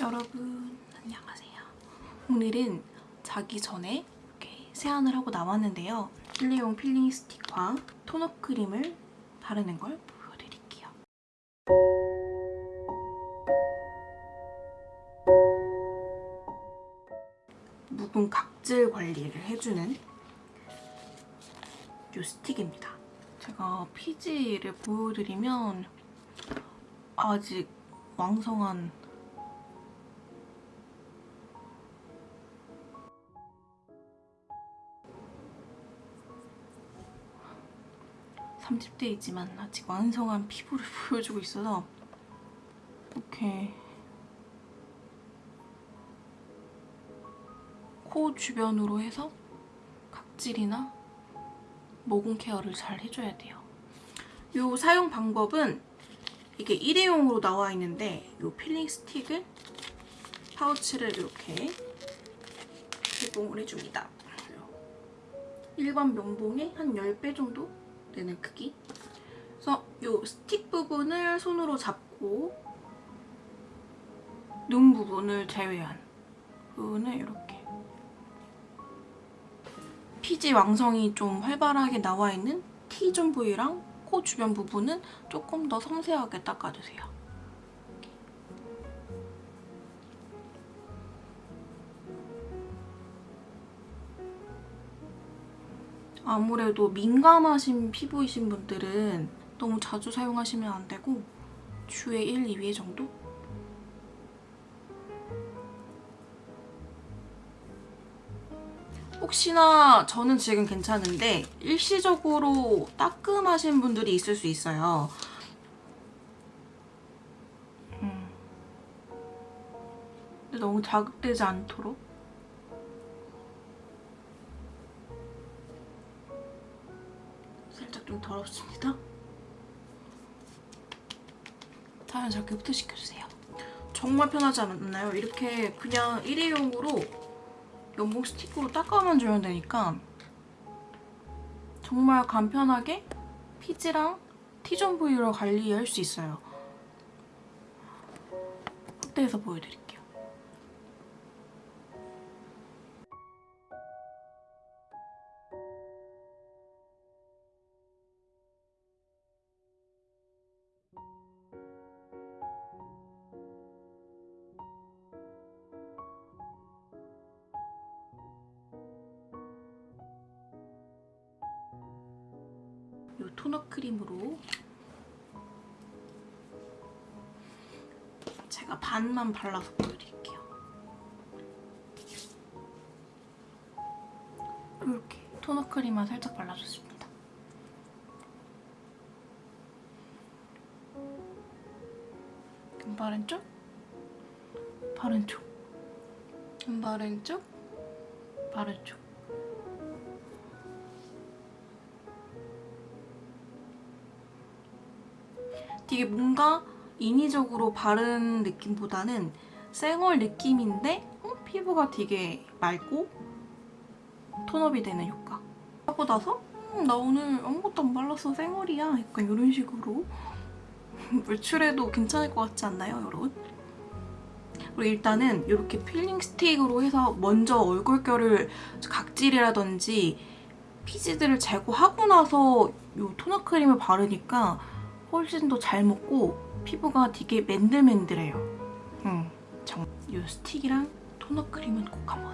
여러분 안녕하세요. 오늘은 자기 전에 이렇게 세안을 하고 나왔는데요. 일회용 필링 스틱과 tone-up 크림을 바르는 걸 보여드릴게요. 묵은 각질 관리를 해주는 이 스틱입니다. 제가 피지를 보여드리면 아직 왕성한 30대이지만 아직 완성한 피부를 보여주고 있어서 이렇게 코 주변으로 해서 각질이나 모공 케어를 잘 해줘야 돼요. 이 사용 방법은 이게 일회용으로 나와 있는데 이 필링 스틱을 파우치를 이렇게 개봉을 해줍니다. 일반 면봉의 한 10배 정도 되는 크기. 그래서 이 스틱 부분을 손으로 잡고 눈 부분을 제외한 부분을 이렇게 피지 왕성이 좀 활발하게 나와 있는 T존 부위랑 코 주변 부분은 조금 더 섬세하게 닦아주세요. 아무래도 민감하신 피부이신 분들은 너무 자주 사용하시면 안 되고 주에 1, 2회 정도? 혹시나 저는 지금 괜찮은데 일시적으로 따끔하신 분들이 있을 수 있어요. 음. 근데 너무 자극되지 않도록 좀 더럽습니다. 자연스럽게 흡수시켜주세요. 정말 편하지 않나요? 이렇게 그냥 일회용으로 면봉 스틱으로 닦아만 주면 되니까 정말 간편하게 피지랑 T존 부위로 관리할 수 있어요. 확대해서 보여드릴게요. 이 토너 크림으로 제가 반만 발라서 보여드릴게요. 이렇게 토너 크림만 살짝 발라줬습니다. 금바른 쪽, 바른 쪽, 금바른 쪽, 바른 쪽. 되게 뭔가 인위적으로 바른 느낌보다는 쌩얼 느낌인데 어? 피부가 되게 맑고 톤업이 되는 효과. 하고 나서 음, 나 오늘 아무것도 안 발랐어 쌩얼이야 약간 이런 식으로 외출해도 괜찮을 것 같지 않나요 여러분? 그리고 일단은 이렇게 필링 스틱으로 해서 먼저 얼굴결을 각질이라든지 피지들을 제거하고 나서 이 tone-up 크림을 바르니까 훨씬 더 잘 먹고 피부가 되게 맨들맨들해요. 음, 정. 이 스틱이랑 tone-up 크림은 꼭 한번.